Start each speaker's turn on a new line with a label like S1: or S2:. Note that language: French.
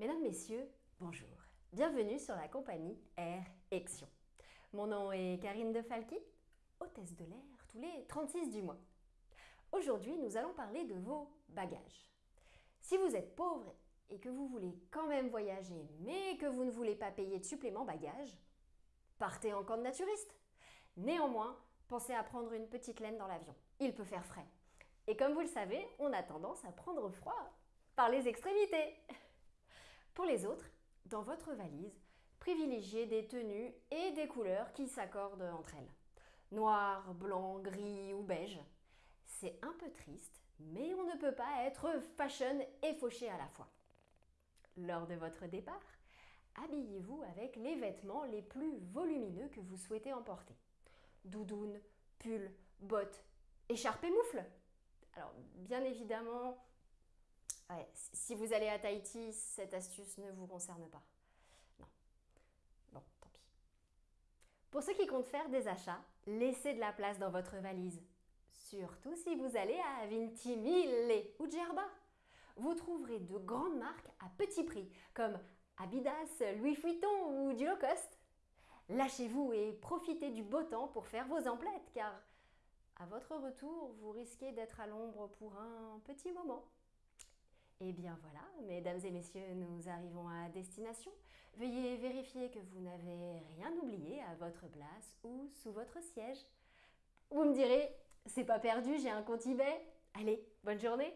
S1: Mesdames, Messieurs, bonjour. Bienvenue sur la compagnie Air Action. Mon nom est Karine de Falqui, hôtesse de l'air tous les 36 du mois. Aujourd'hui, nous allons parler de vos bagages. Si vous êtes pauvre et que vous voulez quand même voyager, mais que vous ne voulez pas payer de supplément bagages, partez en camp de naturiste. Néanmoins, pensez à prendre une petite laine dans l'avion. Il peut faire frais. Et comme vous le savez, on a tendance à prendre froid par les extrémités. Pour les autres, dans votre valise, privilégiez des tenues et des couleurs qui s'accordent entre elles. Noir, blanc, gris ou beige. C'est un peu triste, mais on ne peut pas être fashion et fauché à la fois. Lors de votre départ, habillez-vous avec les vêtements les plus volumineux que vous souhaitez emporter. Doudoune, pull, bottes, écharpe et moufle. Alors, bien évidemment, si vous allez à Tahiti, cette astuce ne vous concerne pas. Non. Bon, tant pis. Pour ceux qui comptent faire des achats, laissez de la place dans votre valise. Surtout si vous allez à Vintimille ou Djerba. Vous trouverez de grandes marques à petit prix, comme Abidas, Louis Vuitton ou du low cost. Lâchez-vous et profitez du beau temps pour faire vos emplettes, car à votre retour, vous risquez d'être à l'ombre pour un petit moment. Eh bien voilà, mesdames et messieurs, nous arrivons à destination. Veuillez vérifier que vous n'avez rien oublié à votre place ou sous votre siège. Vous me direz, c'est pas perdu, j'ai un compte eBay. Allez, bonne journée